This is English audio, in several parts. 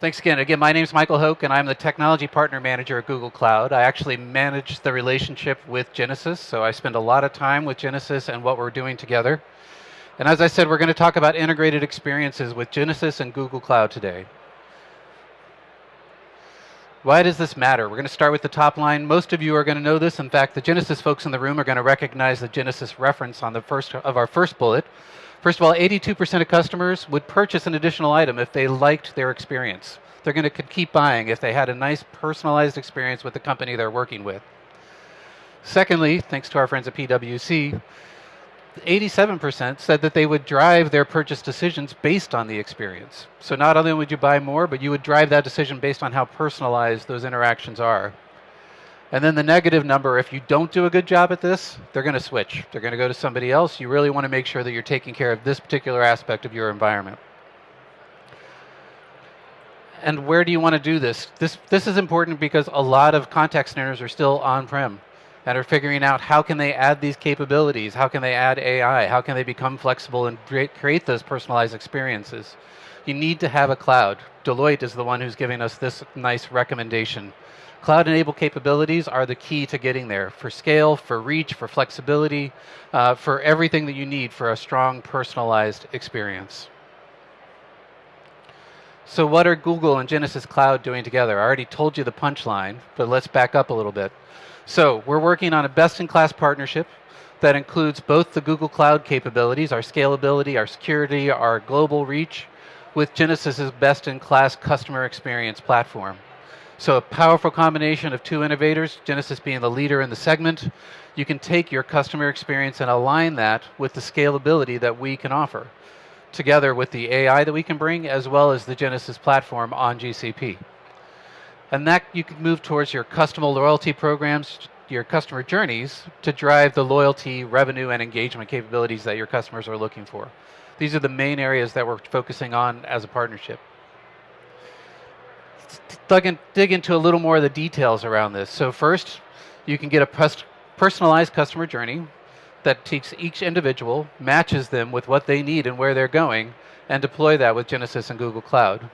Thanks again. Again, my name is Michael Hoke, and I'm the Technology Partner Manager at Google Cloud. I actually manage the relationship with Genesys, so I spend a lot of time with Genesys and what we're doing together. And as I said, we're going to talk about integrated experiences with Genesys and Google Cloud today. Why does this matter? We're going to start with the top line. Most of you are going to know this. In fact, the Genesys folks in the room are going to recognize the Genesys reference on the first of our first bullet. First of all, 82% of customers would purchase an additional item if they liked their experience. They're going to keep buying if they had a nice personalized experience with the company they're working with. Secondly, thanks to our friends at PwC, 87% said that they would drive their purchase decisions based on the experience. So not only would you buy more, but you would drive that decision based on how personalized those interactions are. And then the negative number, if you don't do a good job at this, they're going to switch. They're going to go to somebody else. You really want to make sure that you're taking care of this particular aspect of your environment. And where do you want to do this? This, this is important because a lot of contact centers are still on-prem and are figuring out how can they add these capabilities? How can they add AI? How can they become flexible and create those personalized experiences? You need to have a cloud. Deloitte is the one who's giving us this nice recommendation. Cloud-enabled capabilities are the key to getting there for scale, for reach, for flexibility, uh, for everything that you need for a strong personalized experience. So what are Google and Genesys Cloud doing together? I already told you the punchline, but let's back up a little bit. So we're working on a best-in-class partnership that includes both the Google Cloud capabilities, our scalability, our security, our global reach, with Genesys's best-in-class customer experience platform. So a powerful combination of two innovators, Genesys being the leader in the segment. You can take your customer experience and align that with the scalability that we can offer, together with the AI that we can bring, as well as the Genesys platform on GCP. And that you can move towards your customer loyalty programs, your customer journeys, to drive the loyalty, revenue, and engagement capabilities that your customers are looking for. These are the main areas that we're focusing on as a partnership in, dig into a little more of the details around this. So first, you can get a personalized customer journey that takes each individual, matches them with what they need and where they're going, and deploy that with Genesys and Google Cloud.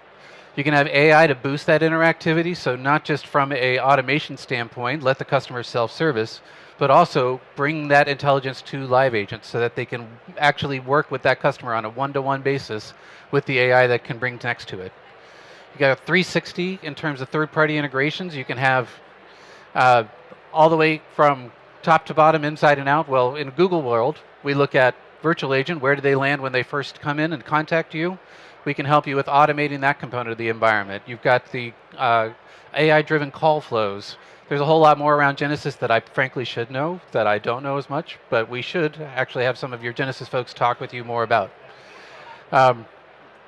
You can have AI to boost that interactivity, so not just from a automation standpoint, let the customer self-service, but also bring that intelligence to live agents so that they can actually work with that customer on a one-to-one -one basis with the AI that can bring next to it. You got a 360 in terms of third-party integrations. You can have uh, all the way from top to bottom, inside and out. Well, in Google world, we look at virtual agent. Where do they land when they first come in and contact you? We can help you with automating that component of the environment. You've got the uh, AI-driven call flows. There's a whole lot more around Genesys that I frankly should know, that I don't know as much, but we should actually have some of your Genesys folks talk with you more about. Um,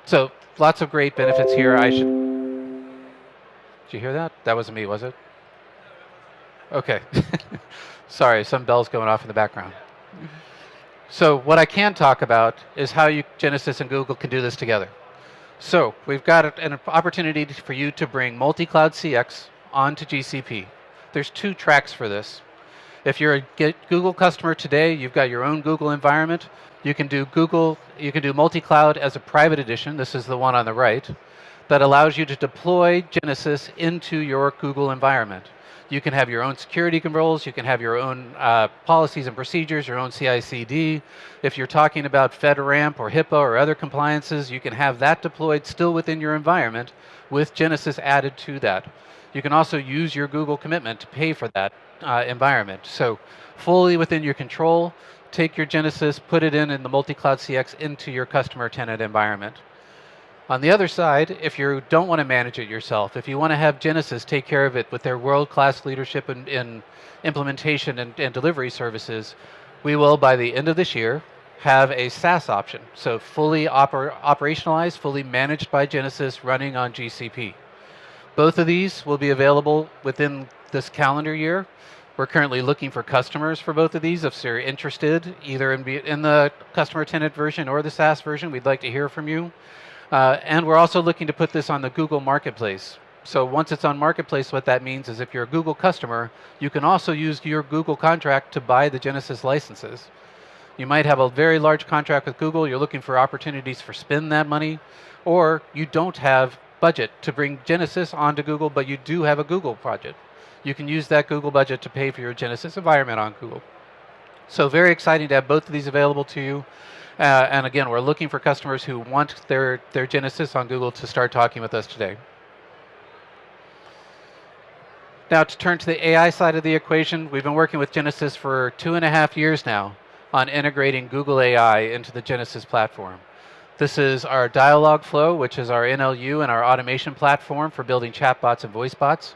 so lots of great benefits here. I should. Did you hear that? That wasn't me, was it? Okay. Sorry, some bells going off in the background. So what I can talk about is how you, Genesys and Google can do this together. So we've got an opportunity for you to bring multi-cloud CX onto GCP. There's two tracks for this. If you're a Google customer today, you've got your own Google environment. You can do Google, you can do multi-cloud as a private edition. This is the one on the right that allows you to deploy Genesys into your Google environment. You can have your own security controls, you can have your own uh, policies and procedures, your own CI/CD. If you're talking about FedRAMP or HIPAA or other compliances, you can have that deployed still within your environment with Genesys added to that. You can also use your Google commitment to pay for that uh, environment. So fully within your control, take your Genesys, put it in in the multi-cloud CX into your customer tenant environment. On the other side, if you don't want to manage it yourself, if you want to have Genesys take care of it with their world-class leadership in, in implementation and, and, delivery services, we will, by the end of this year, have a SaaS option. So fully oper operationalized, fully managed by Genesys, running on GCP. Both of these will be available within this calendar year. We're currently looking for customers for both of these. If you're interested, either in, in the customer tenant version or the SaaS version, we'd like to hear from you. Uh, and we're also looking to put this on the Google Marketplace. So once it's on Marketplace, what that means is if you're a Google customer, you can also use your Google contract to buy the Genesys licenses. You might have a very large contract with Google, you're looking for opportunities for spend that money, or you don't have budget to bring Genesys onto Google, but you do have a Google project. You can use that Google budget to pay for your Genesys environment on Google. So very exciting to have both of these available to you. Uh, and again, we're looking for customers who want their, their Genesys on Google to start talking with us today. Now to turn to the AI side of the equation, we've been working with Genesys for two and a half years now on integrating Google AI into the Genesys platform. This is our Dialogflow, which is our NLU and our automation platform for building chatbots and voice bots.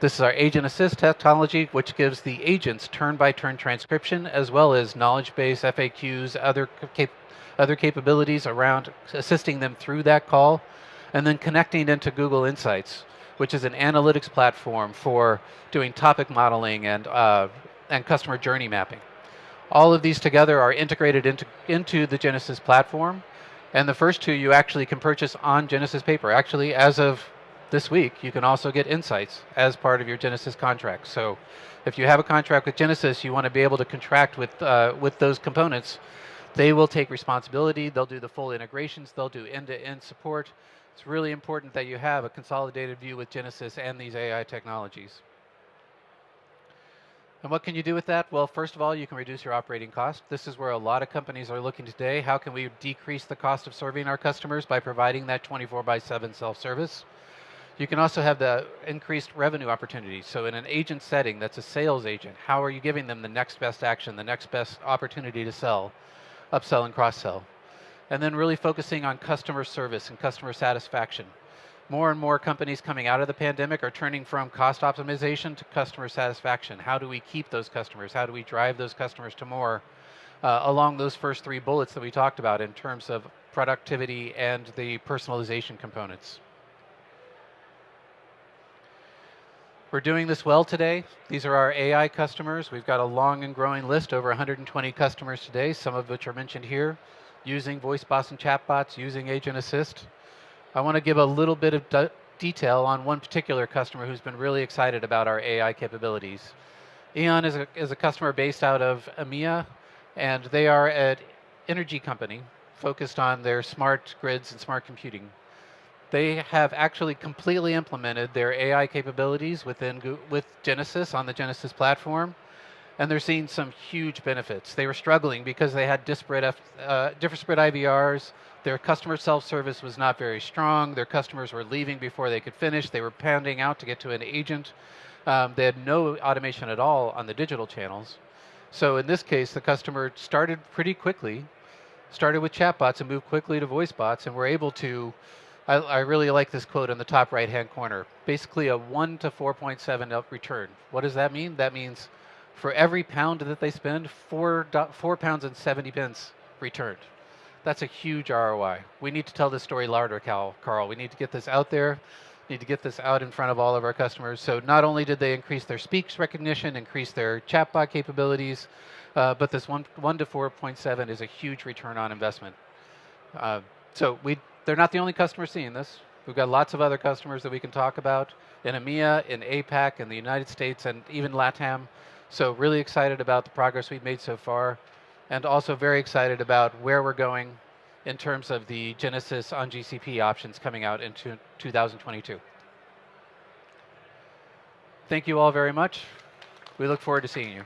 This is our Agent Assist technology, which gives the agents turn-by-turn -turn transcription, as well as knowledge base, FAQs, other, cap other capabilities around assisting them through that call, and then connecting into Google Insights, which is an analytics platform for doing topic modeling and, uh, and customer journey mapping. All of these together are integrated into, into the Genesys platform, and the first two you actually can purchase on Genesys paper. Actually, as of this week, you can also get insights as part of your Genesys contract. So if you have a contract with Genesys, you want to be able to contract with, uh, with those components. They will take responsibility, they'll do the full integrations, they'll do end-to-end -end support. It's really important that you have a consolidated view with Genesys and these AI technologies. And what can you do with that? Well, first of all, you can reduce your operating cost. This is where a lot of companies are looking today. How can we decrease the cost of serving our customers by providing that 24 by 7 self-service? You can also have the increased revenue opportunities. So in an agent setting that's a sales agent, how are you giving them the next best action, the next best opportunity to sell, upsell and cross-sell? And then really focusing on customer service and customer satisfaction. More and more companies coming out of the pandemic are turning from cost optimization to customer satisfaction. How do we keep those customers? How do we drive those customers to more? Uh, along those first three bullets that we talked about in terms of productivity and the personalization components. We're doing this well today. These are our AI customers. We've got a long and growing list, over 120 customers today, some of which are mentioned here, using voice bots and chatbots, using Agent Assist. I want to give a little bit of de detail on one particular customer who's been really excited about our AI capabilities. E.ON is a, is a customer based out of EMEA, and they are an energy company focused on their smart grids and smart computing they have actually completely implemented their AI capabilities within with Genesys on the Genesys platform, and they're seeing some huge benefits. They were struggling because they had disparate, F, uh, IVRs. Their customer self-service was not very strong. Their customers were leaving before they could finish. They were pounding out to get to an agent. Um, they had no automation at all on the digital channels. So in this case, the customer started pretty quickly, started with chatbots and moved quickly to voice bots, and were able to I, I, really like this quote in the top right-hand corner. Basically a 1 to 4.7 return. What does that mean? That means for every pound that they spend, four, four pounds and 70 pence returned. That's a huge ROI. We need to tell this story louder, Cal, Carl. We need to get this out there. Need to get this out in front of all of our customers. So not only did they increase their speaks recognition, increase their chatbot capabilities, uh, but this one, 1 to 4.7 is a huge return on investment. Uh, so we they're not the only customer seeing this. We've got lots of other customers that we can talk about in EMEA, in APAC, in the United States, and even LATAM. So really excited about the progress we've made so far, and also very excited about where we're going in terms of the Genesys on GCP options coming out in 2022. Thank you all very much. We look forward to seeing you.